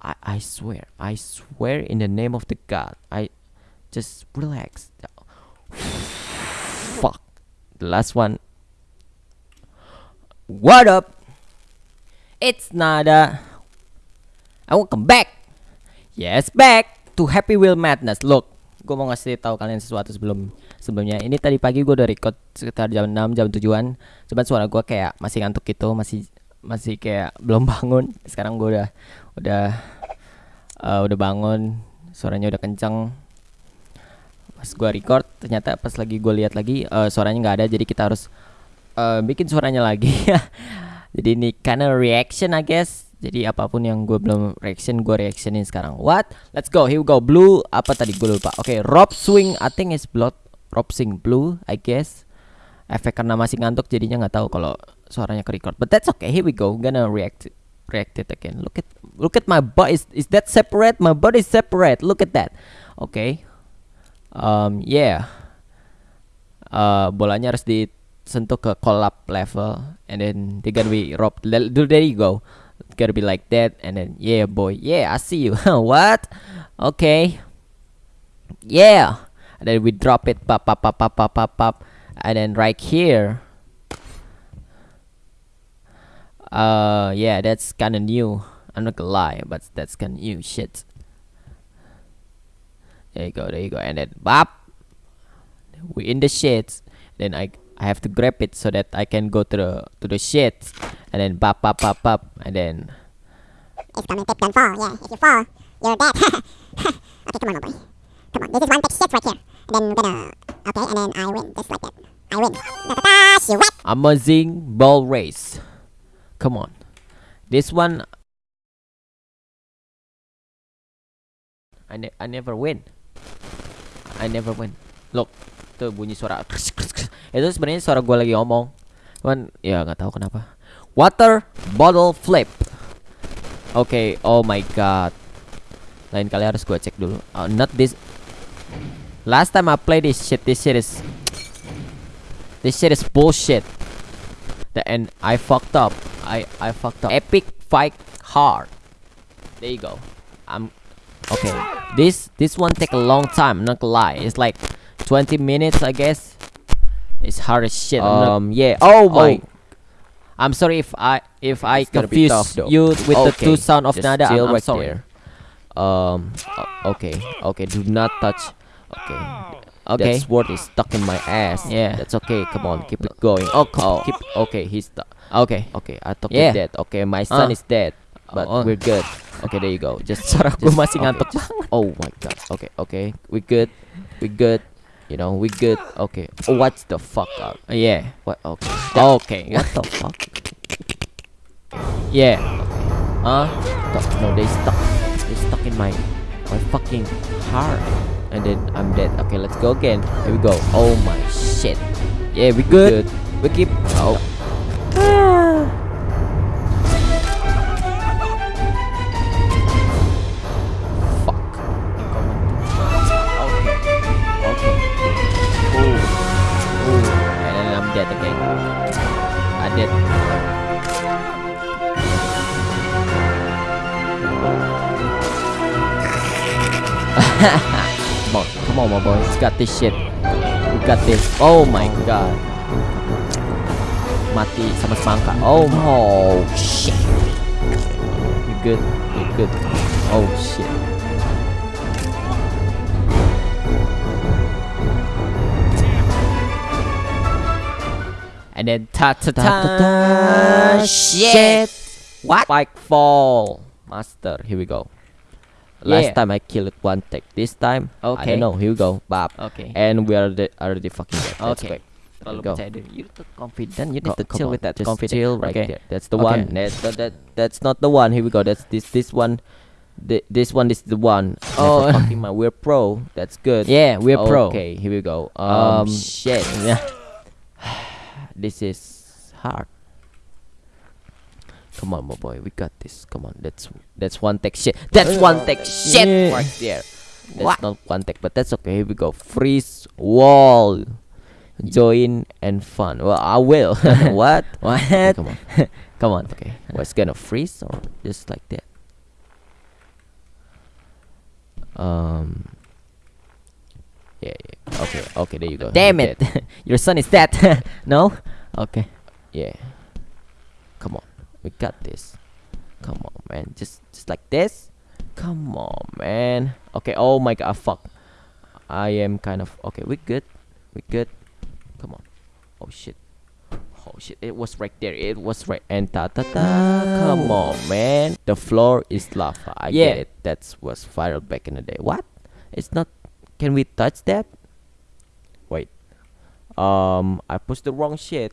I, I swear, I swear in the name of the God, I just relax. Fuck. The last one. What up? It's Nada. I welcome back. Yes, back to Happy Wheel Madness. Look, gue mau ngasih tahu kalian sesuatu sebelum sebelumnya. Ini tadi pagi gue udah record sekitar jam 6 jam 7-an. Cuman suara gue kayak masih ngantuk gitu, masih masih kayak belum bangun. Sekarang gue udah udah uh, udah bangun, suaranya udah kenceng. Pas gue record, ternyata pas lagi gue lihat lagi uh, suaranya nggak ada, jadi kita harus uh, bikin suaranya lagi. jadi ini karena reaction I guess. Jadi apa pun yang gue belum reaction, gue reactionin sekarang. What? Let's go. Here we go. Blue apa tadi gue lupa. Oke, okay, Rob Swing. I think is blood. Rob Swing Blue, I guess. Efek karena masih ngantuk jadinya nggak tahu kalau suaranya ke record. But that's okay. Here we go. Gonna react react it again. Look at look at my butt. Is is that separate? My butt is separate. Look at that. Okay. Um yeah. Uh, bolanya harus disentuh ke collab level and then they gonna be rob. There you go. It's gotta be like that and then yeah boy. Yeah, I see you. what? Okay. Yeah. And then we drop it pop pop pop pop pop pop pop and then right here uh yeah that's kind of new. I'm not gonna lie but that's kind of new shit. There you go there you go. And then bop! We in the shit. Then i i have to grab it so that i can go to the to the shit. And then bop bop bop bop. And then tip don't fall yeah if you fall you're dead. Okay come on my boy come on this is one big shit right here. And then we're gonna okay and then i win just like that amazing ball race Come on. This one I ne I never win. I never win. Look, tuh bunyi suara. Itu sebenarnya suara gue lagi ngomong. Cuman ya nggak tahu kenapa. Water bottle flip. Oke, okay, oh my god. Lain kali harus gue cek dulu. Oh, not this. Last time I played this shit, this shit is This shit is bullshit. The and I fucked up. I I fucked up. Epic fight hard. There you go. I'm okay. This this one take a long time. Not gonna lie. It's like 20 minutes, I guess. It's hard as shit. Um, yeah. Oh my. Oh. I'm sorry if I if I confuse you with okay. the two sound of Just nada. I'm, I'm right sorry. There. Um. Okay. Okay. Do not touch. Okay. Okay. That sword is stuck in my ass. Yeah. That's okay. Come on. Keep it going. Oh. oh. Keep. Okay. He's stuck. Okay. Okay, I thought yeah. dead. Okay, my son uh. is dead. But oh. we're good. Okay, there you go. Just suara gue masih okay, ngantuk banget. Oh my god. Okay, okay. We good. We good. You know, we good. Okay. Oh, what's the fuck up? Uh, yeah. What? Okay. That, okay. What the fuck? Yeah. Huh? No, they stuck. They stuck in my my fucking heart. And then I'm dead. Okay, let's go again. Here we go. Oh my shit. Yeah, we good. We, good. we keep. Oh. come on, come on, my boy. It's got this shit. We got this. Oh my god. Mati sama semangka. Oh, oh shit. We good. We good. Oh shit. And then ta ta ta ta shit. What? Spike fall. Master. Here we go. Last yeah. time I killed one tech. This time, okay. I don't know. Here we go, Bab. Okay. And we are the, already fucking dead. That's okay. Go. You too confident. You need to chill on. with that. Just confident. chill right okay. there. That's the okay. one. That's that, that. That's not the one. Here we go. That's this. This one. The, this one is the one. Oh, fucking my. We're pro. That's good. Yeah, we're okay, pro. Okay, here we go. Um, um shit. This is hard. Come on, my boy, we got this. Come on, that's that's one tech shit. That's one tech shit yeah. right there. That's what? not one tech, but that's okay. Here we go. Freeze wall. Join and fun. Well, I will. what? What? Okay, come on. come on. Okay. What's gonna freeze or just like that? Um. Yeah, yeah. Okay, okay, there you go. Damn You're it! Your son is dead. no. Okay. Yeah. We got this. Come on, man. Just, just like this. Come on, man. Okay. Oh my god. Fuck. I am kind of okay. We good. We good. Come on. Oh shit. Oh shit. It was right there. It was right. And ta ta ta. Come on, man. The floor is lava. I Yeah. get it. That was viral back in the day. What? It's not. Can we touch that? Wait. Um, I pushed the wrong shit.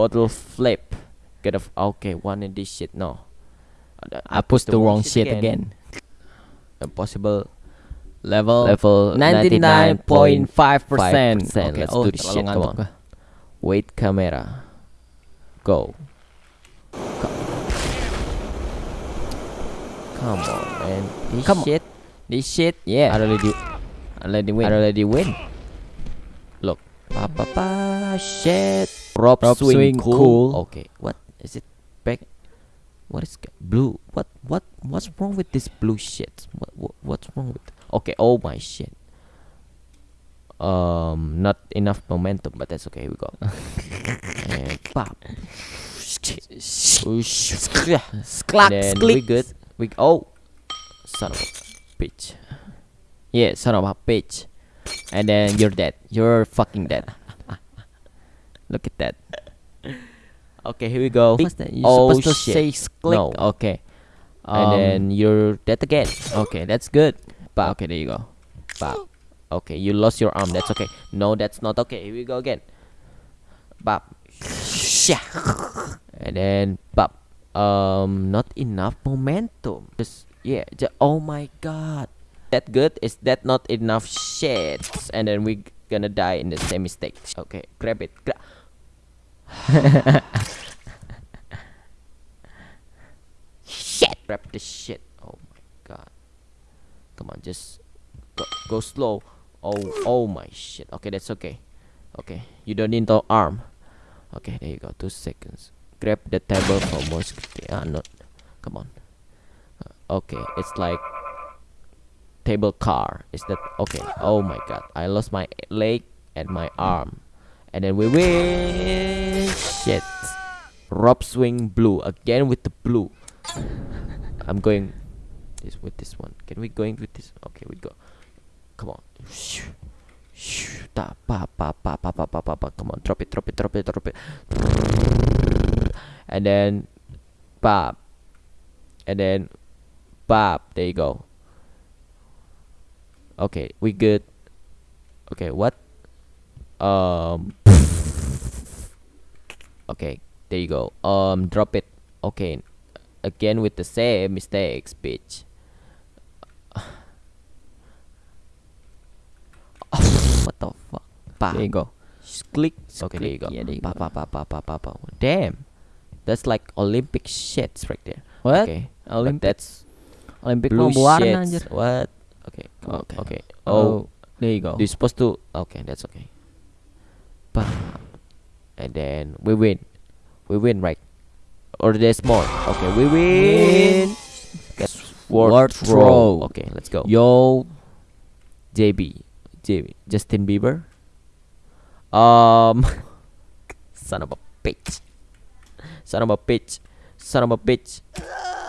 Bottle flip. Get off. Okay, one in this shit. No. Uh, I pushed the wrong shit again. Impossible Level level 99.5%. 99.5%. Okay, Let's oh, do this shit. Come on. Wait camera. Go. Come on, man. This Come on. This shit, yeah. I already, I already win. I already win. Look. Pa pa pa. Shit. Rob, Rob swing, swing cool. cool. Okay. What is it? Back. What is blue? What what what's wrong with this blue shit? What, what what's wrong with? Okay. Oh my shit. Um, not enough momentum, but that's okay. We go. and pop. And then we good. We oh, son of a bitch. Yeah, son of a bitch. And then you're dead. You're fucking dead. Look at that. Okay, here we go. What's that? You're oh supposed to shit. say sklick. No. Okay. and Um, then you're dead again. okay, that's good. Bop. Okay, there you go. Bop. Okay, you lost your arm. That's okay. No, that's not okay. Here we go again. Bop. Shah. And then bop. Um, not enough momentum. Just yeah. ju- oh my god. That good? Is that not enough shit? And then we gonna die in the same mistake. Okay, grab it. Gra- shit. Grab the shit. Oh my god. Come on, just go, go slow. Oh, oh my shit. Okay, that's okay. Okay, you don't need the arm. Okay, there you go. Two seconds. Grab the table for security. Ah, no. Come on. Uh, okay, it's like table car. Is that okay? Oh my god, I lost my leg and my arm, and then we win. Shit. Rob swing blue. Again with the blue. I'm going this with this one. Can we go with this? Okay, we go. Come on. Come on. Drop it, drop it, drop it, drop it. And then. Bob. And then. Bob. There you go. Okay, we good. Okay, what? Um. Okay, there you go. Um, drop it. Okay, again with the same mistakes, bitch. what the fuck? Pa. There you go. Just click. Okay, there you go. Yeah, there you pa, go. Pa, pa, pa, pa, pa. Damn. That's like Olympic shits right there. What? Okay. but Olympic that's Olympic blue mau shits. anjir. What? Okay. Okay. Okay. Oh, Oh, there you go. you're supposed to. Okay, that's okay. Pa. And then we win. We win, right? Or there's more. Okay, we win. That's throw. throw. Okay, let's go. Yo, JB. JB. Justin Bieber. Um. son of a bitch. Son of a bitch. Son of a bitch.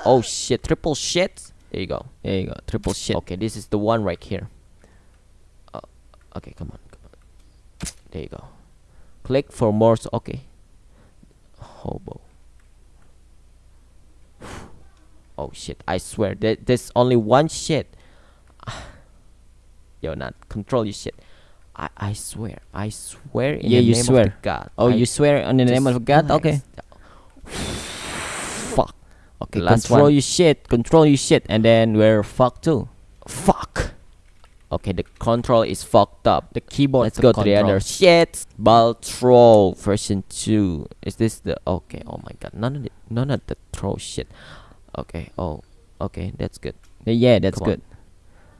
Oh shit. Triple shit. There you go. there you go. Triple shit. Okay, this is the one right here. Uh, okay, come on, come on. There you go. Click for more. Okay. Hobo. Oh shit! I swear that there's only one shit. Yo, not control your shit. I I swear. I swear in Yeah, the you name swear. of the God. Oh, I you swear on the name of God? relax. Okay. Fuck. Okay, Last control one. your shit. Control your shit, and then we're fucked too. Fuck. Okay, the control is fucked up. The keyboard. Let's go to the other shit. ball Baltrol version two. Is this the okay? Oh my god, none of the none of the troll shit. Okay. Oh, okay, that's good. Yeah, that's Come on. good.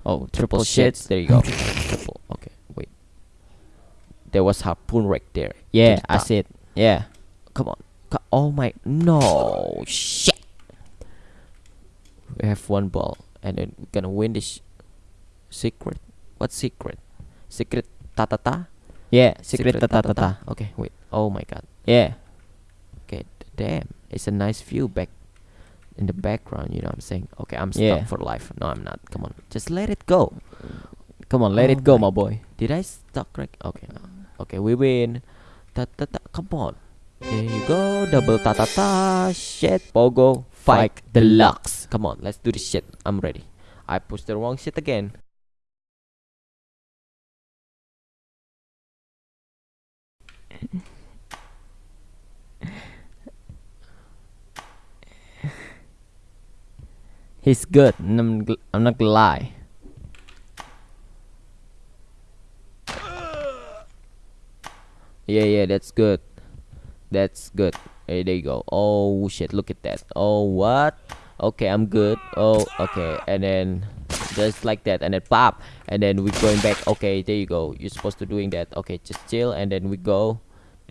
Oh, Triple triple shits. There you go. Triple. Okay, wait. There was harpoon right there. Yeah, I see it. Yeah. Come on. Oh my no shit. We have one ball, and then we're gonna win this. Secret. What secret? Secret ta ta ta. Yeah, secret ta ta ta ta. Okay, wait. Oh my god. Yeah. Okay, damn. It's a nice view back in the background, you know what I'm saying? Okay, I'm stuck Yeah. for life. No, I'm not. Come on. Just let it go. Come on, let Oh it go, my- my boy. Did I stuck right? Okay, no. Okay, we win. Ta ta ta. Come on. There you go. Double ta ta ta. Shit. Pogo. Fight Fight deluxe. Come on, let's do this shit. I'm ready. I pushed the wrong shit again. He's good. I'm, I'm not gonna lie. Yeah, yeah, that's good. That's good. Hey, there you go. Oh shit, look at that. Oh what? Okay, I'm good. Oh, okay, and then just like that, and then pop, and then we're going back. Okay, there you go. You're supposed to doing that. Okay, just chill, and then we go.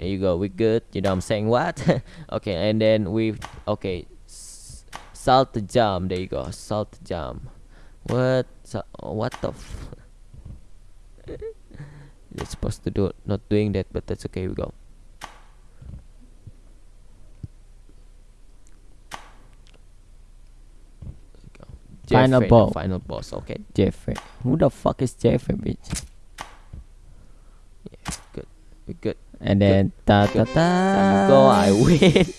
There you go. We good. You know what I'm saying? What? okay, and then we okay. S- salt the jump. There you go. Salt the jump. What? Sa- what the? F- You're supposed to do not doing that, but that's okay. We go. Go. Final boss. Final boss. Okay. Jeffrey. Who the fuck is Jeffrey, bitch? Yeah. Good. We good. And then ta ta ta. Go. I win.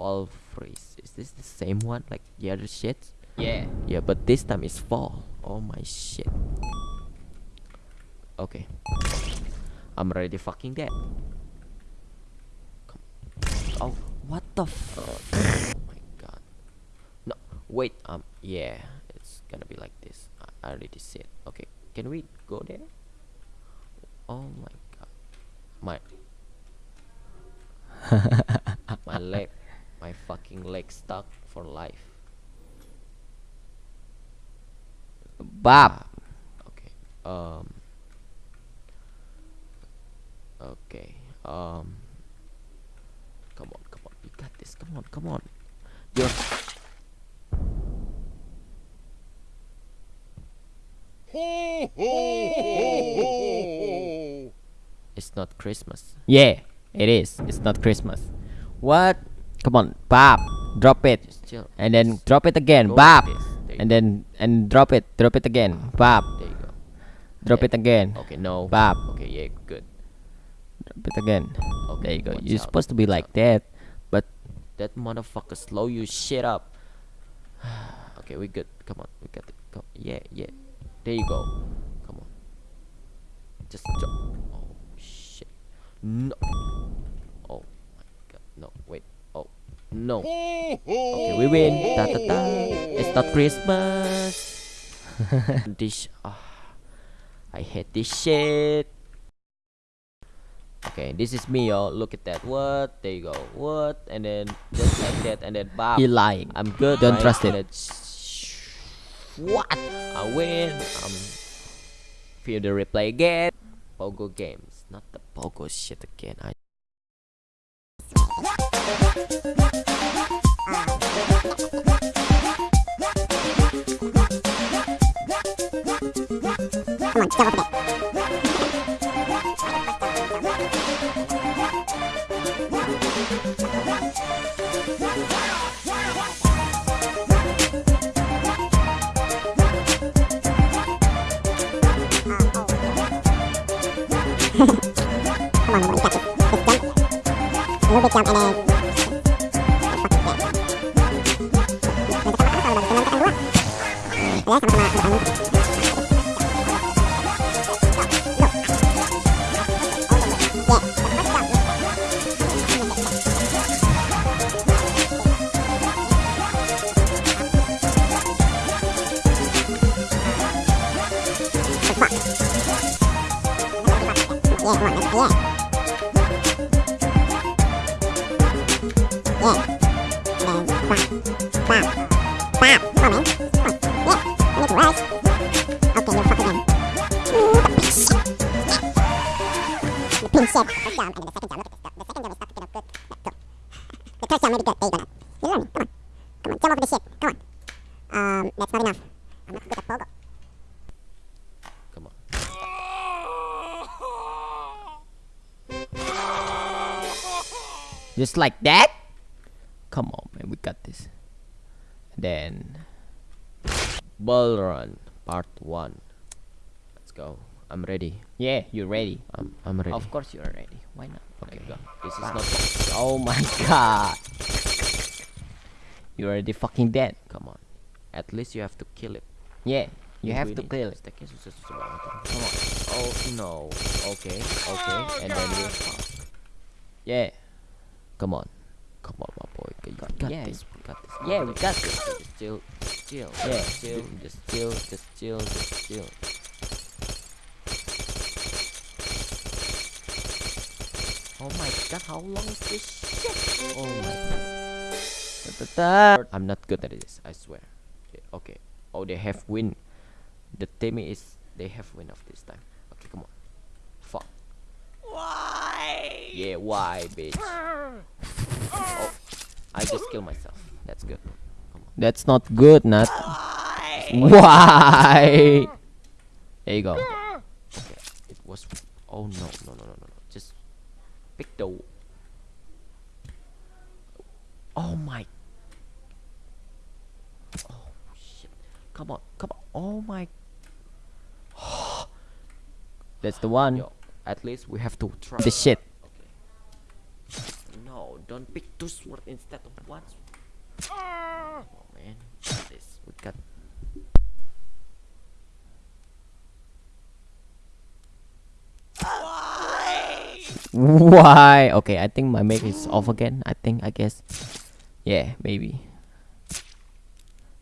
fall freeze. Is this the same one like the other shit? Yeah. Yeah, but this time it's fall. Oh my shit. Okay. I'm already fucking dead. Come. Oh, what the fuck? oh my god. No, wait. Um, yeah, it's gonna be like this. I, I already see it. Okay, can we go there? Oh my god. My. my leg. My fucking leg stuck for life. Bop. Okay. Um. Okay. Um. Come on, come on. You got this. Come on, come on. You're. It's not Christmas. Yeah, it is. It's not Christmas. What? Come on, bop. Drop it. And then drop it again. go Bop. like this. There you And then and drop it. Drop it again. Bop. There you go. Drop Yeah. it again. Okay, no. Bop. Okay, yeah, good. Drop it again. Okay, There you go. You're out, supposed to be like out. that. But That motherfucker slow you shit up. okay, we good. Come on, we got it. Come. Yeah, yeah. There you go. Come on. Just jump. Oh shit. No. Oh my god. No. Wait. Oh. No. Okay, we win. Ta ta ta. It's not Christmas. this. Ah. I hate this shit. Okay, this is me, y'all. Look at that. What? There you go. What? And then just like that, and then bam. he lying. I'm good. Don't right? trust And it. then What? I win. Um. Feel the replay again. Pogo games, not the Pogo shit again. I. Come on, jump over Come on, nobody catch it. Just jump. A little bit jump and then... Fucking dead. Nanti sama-sama kalau udah nanti kan dua. Ya, sama-sama. Just like that? Come on, man, we got this. Then Ball Run Part 1. Let's go. I'm ready. yeah, you're ready. I'm, I'm ready. Of course you're ready. Why not? Okay, go. This is not. Oh my god. You're already fucking dead. Come on. At least you have to kill it. Yeah, you have to kill it. Stacknya susah-susah banget. Come on. Oh no. Okay. Okay. Oh, and then fuck. Yeah. Come on. Come on, my boy. You got, Yeah. this. We got this. Yeah, we got this. Just chill. Just chill. Yeah. Just chill. Just chill. Just chill. Just chill. Oh my god, how long is this shit? Oh my god. I'm not good at this, I swear. Okay, okay. Oh, they have win. The team is they have win of this time. Okay, come on. Fuck. Why? Yeah, why, bitch? I just kill myself. That's good. That's not good, Nat. Why? There you go. Okay, it was. Oh no, no, no, no, no, no. Just pick the. Oh my. Oh shit! Come on, come on. Oh my. That's the one. Yo, at least we have to try. The shit. No, don't pick two sword instead of one. sword. Ah! Oh man, got this we got. Why? Why? Okay, I think my mic is off again. I think, I guess. Yeah, maybe.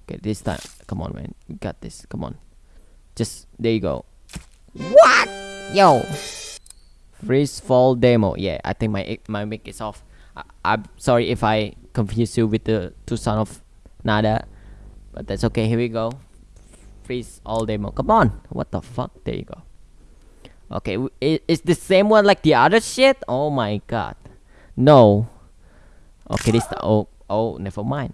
Okay, this time. Come on, man. We got this. Come on. Just, there you go. What? Yo. Freeze fall demo. Yeah, I think my my mic is off. I, I'm sorry if I confuse you with the two son of Nada. But that's okay. Here we go. Freeze all demo. Come on. What the fuck? There you go. Okay, w- i- is the same one like the other shit? Oh my god. No. Okay, this oh oh never mind.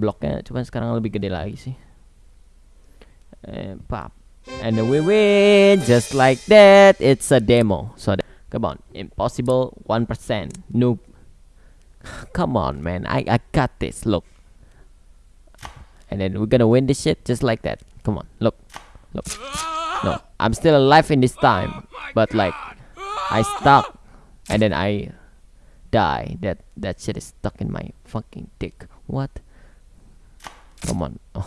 Bloknya cuman sekarang lebih gede lagi sih. And pop. And then we win just like that. It's a demo. So that, come on, impossible 1% noob. Come on, man. I I got this. Look. And then we're gonna win this shit just like that. Come on, look, look. No, I'm still alive in this time, but like I stuck, and then I die. That that shit is stuck in my fucking dick. What? Come on.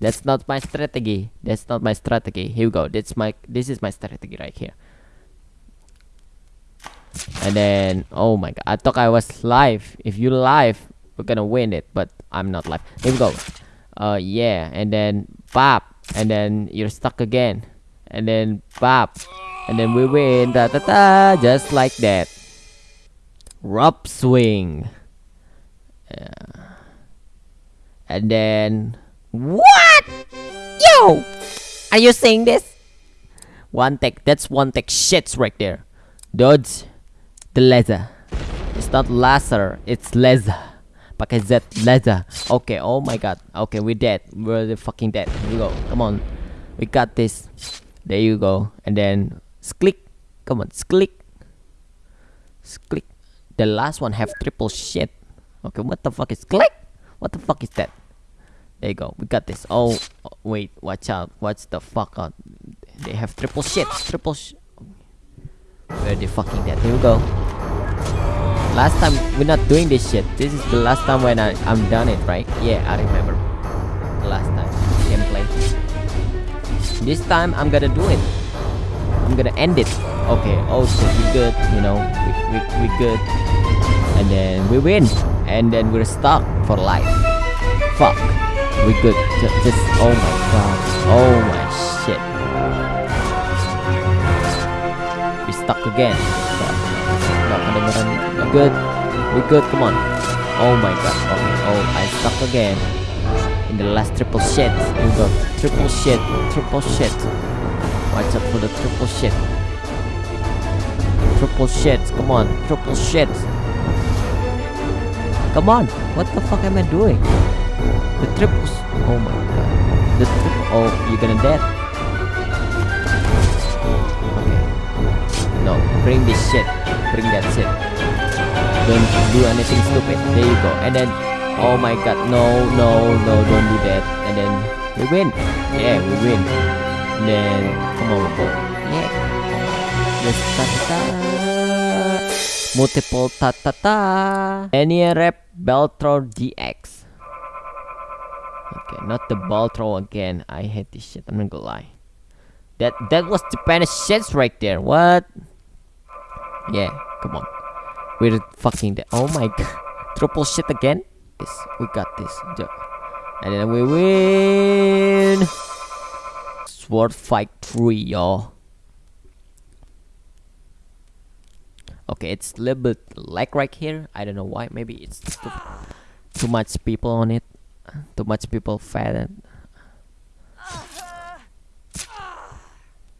That's not my strategy. That's not my strategy. Here we go. That's my. This is my strategy right here. And then, oh my god, I thought I was live. If you live, we're gonna win it, but I'm not live. Here we go. Uh, yeah, and then pop, and then you're stuck again, and then pop, and then we win. Da da da, just like that. Rob swing. Yeah. And then what? Yo, are you saying this? One tech. That's one tech shits right there. Dodge the laser. It's not laser, it's laser. Pakai Z laser. Okay, oh my god. Okay, we're dead. We're the fucking dead. Here we go. Come on. We got this. There you go. And then click. Come on, click. Click. The last one have triple shit. Okay, what the fuck is click? What the fuck is that? There you go. We got this. Oh, oh, wait. Watch out. Watch the fuck out. They have triple shit. Triple sh. Where they fucking dead. Here we go. Last time, we're not doing this shit. This is the last time when I, I'm done it, right? Yeah, I remember. Last time. Gameplay. This time, I'm gonna do it. I'm gonna end it. Okay, oh shit, we good, you know. We, we, we good. And then we win. And then we're stuck for life. Fuck. We good. Just, just oh my god. Oh my shit. We stuck again good? We good? Come on. Oh my god. Okay. Oh, I stuck again. In the last triple shit. You got go. Triple shit. Triple shit. Watch out for the triple shit. Triple shit. Come on. Triple shit. Come on. What the fuck am I doing? The triples. Oh my god. The triple. Oh, you're gonna dead. Okay. No. Bring this shit. Bring that shit don't do anything stupid. There you go. And then oh my god no no no don't do that. And then we win. Yeah we win. And then come on yeah. Let's ta ta, ta. multiple ta ta ta. Any rep beltro dx okay not the beltro again. I hate this shit i'm not gonna lie. That that was the best shit right there. What? Yeah come on. We're fucking dead. Oh my god. Triple shit again? Yes, we got this. And then we win! Sword Fight 3, y'all. Okay, it's a little bit lag right here. I don't know why. Maybe it's too, too much people on it. Too much people fed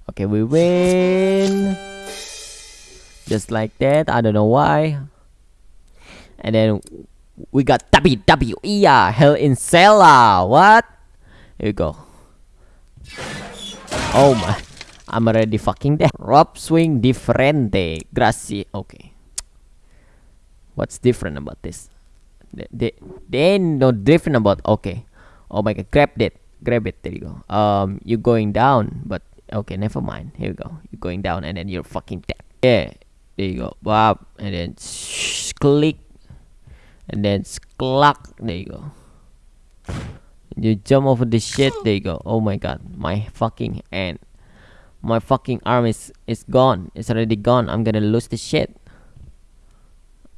Okay, we win! just like that. I don't know why. And then we got WWE yeah Hell in Cella ah. what? Here you go. Oh my I'm already fucking dead. Rob swing differente. Grazie. Okay. What's different about this? They, they, ain't no different about okay. Oh my god grab that grab it. There you go. Um you're going down but okay never mind. Here you go. You're going down and then you're fucking dead. Yeah there you go Bob and then click and then cluck there you go you jump over the shit there you go oh my god my fucking hand my fucking arm is is gone it's already gone i'm gonna lose this shit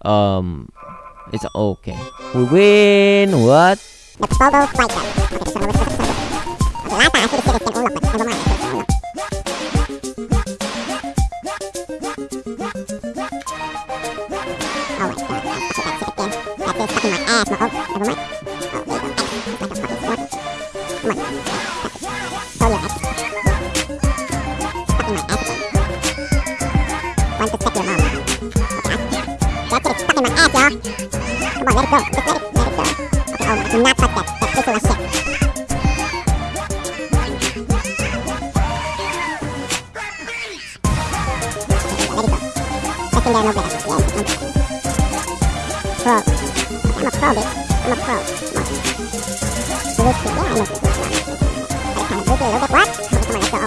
um it's okay we win what my ass, my oh, never mind. Second down, no better. mặt khoảng một dưới thì là một. Hẳn dưới thì là rất quát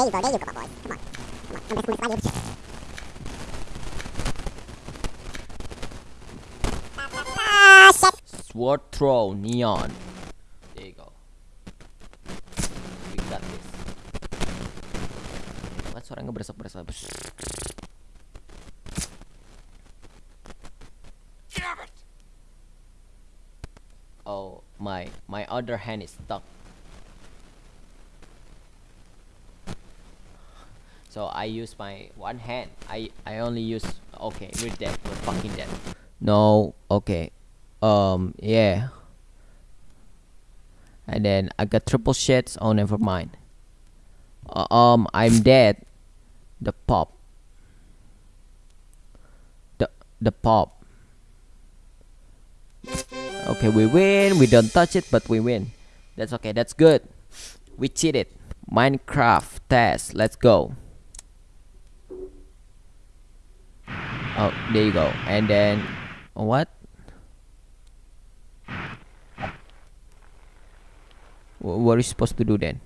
there you go. There you go, my boy. Come on. Come on. To slide you. Ah, shit. Sword throw neon. There you go. We got this. What suara ngebresek-bresek? Oh, my my other hand is stuck. So I use my one hand. I I only use okay, we're dead. We're fucking dead. No, okay. Um, yeah. And then I got triple shits. Oh, never mind. Uh, um, I'm dead. The pop. The the pop. Okay, we win. We don't touch it, but we win. That's okay. That's good. We cheated. Minecraft test. Let's go. Oh, there you go. And then, what? Wh- What are you supposed to do then?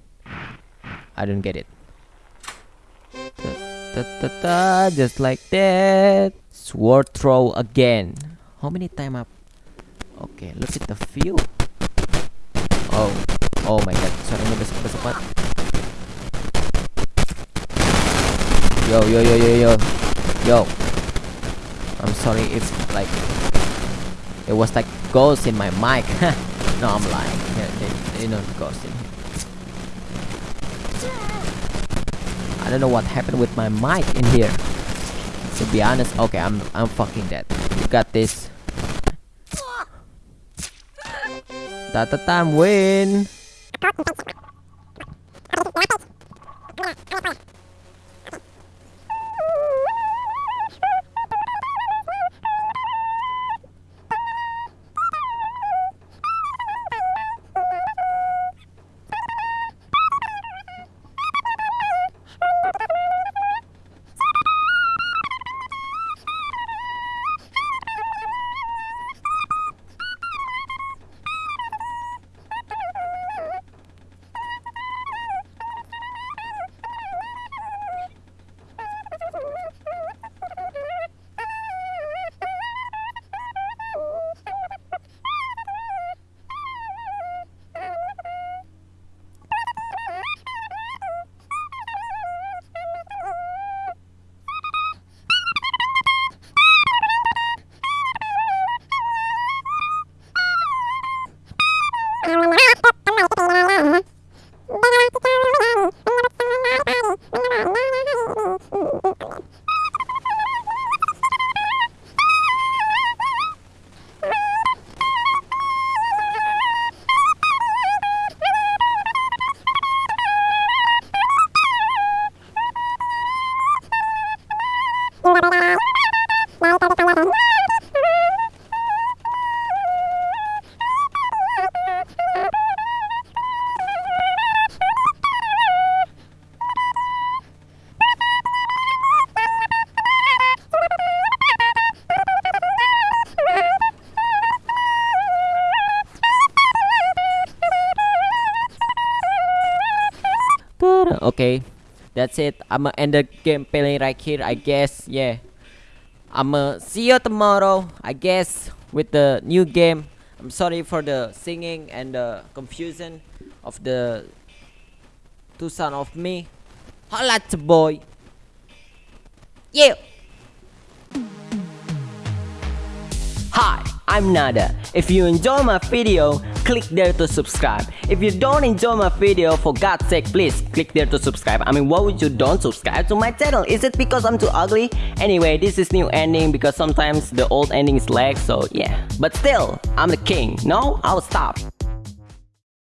I don't get it. Ta, ta, ta, just like that. Sword throw again. How many time up? Okay, look at the view. Oh, oh my god, suaranya besok-besok banget. Yo, yo, yo, yo, yo, yo. I'm sorry it's like it was like ghost in my mic. no, I'm lying. Yeah, they know ghost in here. I don't know what happened with my mic in here. To be honest, okay, I'm I'm fucking dead. You got this. Tata time win. Okay, that's it. I'ma end the gameplay right here. I guess. Yeah. I'ma see you tomorrow. I guess with the new game. I'm sorry for the singing and the confusion of the two son of me. Holla boy. Yeah. Hi, I'm Nada. If you enjoy my video, click there to subscribe. If you don't enjoy my video, for God's sake, please click there to subscribe. I mean, why would you don't subscribe to my channel? Is it because I'm too ugly? Anyway, this is new ending because sometimes the old endings lag, so yeah. But still, I'm the king. No, I'll stop.